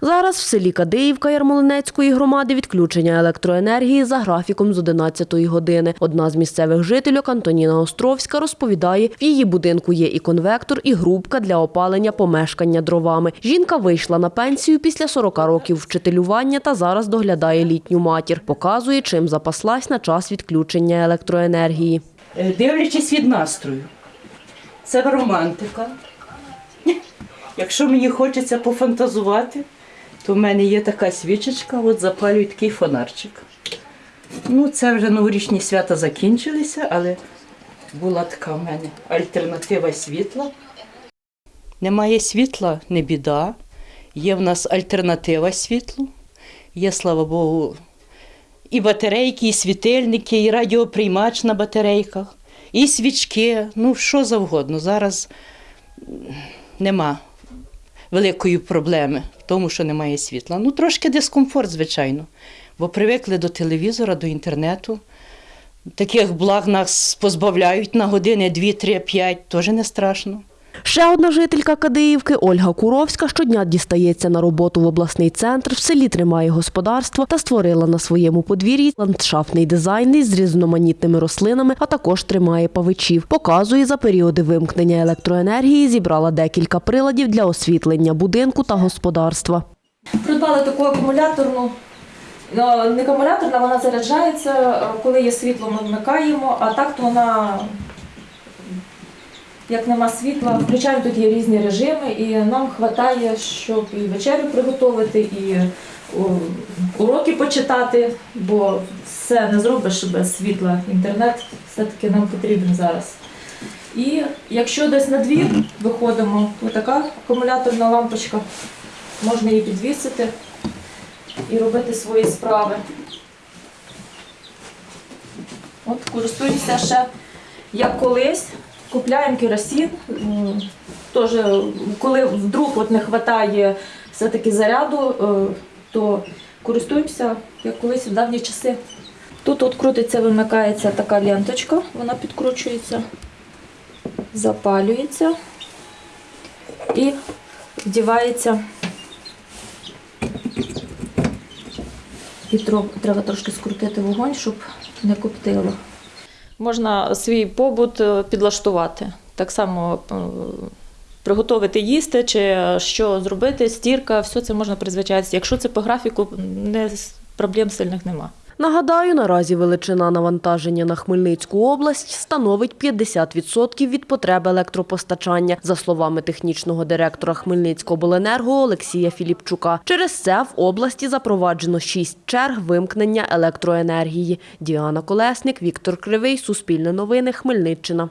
Зараз в селі Кадиївка Ярмолинецької громади відключення електроенергії за графіком з 11 години. Одна з місцевих жительок Антоніна Островська розповідає, в її будинку є і конвектор, і грубка для опалення помешкання дровами. Жінка вийшла на пенсію після 40 років вчителювання та зараз доглядає літню матір. Показує, чим запаслась на час відключення електроенергії. Е, Дивлячись від настрою. Це романтика. Якщо мені хочеться пофантазувати, то в мене є така свічечка, от запалюю такий фонарчик. Ну, це вже новорічні свята закінчилися, але була така в мене альтернатива світла. Немає світла, не біда. Є в нас альтернатива світлу. Є, слава Богу, і батарейки, і світильники, і радіоприймач на батарейках, і свічки, ну що завгодно. Зараз нема великої проблеми в тому, що немає світла. Ну, трошки дискомфорт, звичайно, бо привикли до телевізора, до інтернету. Таких благ нас позбавляють на години 2, 3, 5, теж не страшно. Ще одна жителька Кадиївки Ольга Куровська щодня дістається на роботу в обласний центр, в селі тримає господарство та створила на своєму подвір'ї ландшафтний дизайн із різноманітними рослинами, а також тримає павичів. Показує за періоди вимкнення електроенергії, зібрала декілька приладів для освітлення будинку та господарства. Придбали таку акумуляторну. Ну, Не акумуляторна, вона заряджається, е, коли є світло, ми вмикаємо, а так то вона, як нема світла, включаємо тут є різні режими, і нам вистачає, щоб і вечерю приготувати, і уроки почитати, бо все не зробиш без світла. Інтернет все-таки нам потрібен зараз. І якщо десь на двір виходимо, така акумуляторна лампочка, можна її підвісити і робити свої справи. От користуюся ще як колись, купляємо керосин. м, Теж, коли вдруг от не вистачає все-таки заряду, е, то користуємося як колись в давні часи. Тут от крутиться, вимикається така ленточка, вона підкручується, запалюється і вдівається І треба трошки скрутити вогонь, щоб не коптило. Можна свій побут е, підлаштувати. Так само е, приготувати їсти чи що зробити, стірка, все це можна призвичатися. Якщо це по графіку, не, проблем сильних нема. Нагадаю, наразі величина навантаження на Хмельницьку область становить 50% від потреб електропостачання, за словами технічного директора Хмельницького обленерго Олексія Філіпчука. Через це в області запроваджено шість черг вимкнення електроенергії. Діана Колесник, Віктор Кривий, Суспільне новини, Хмельниччина.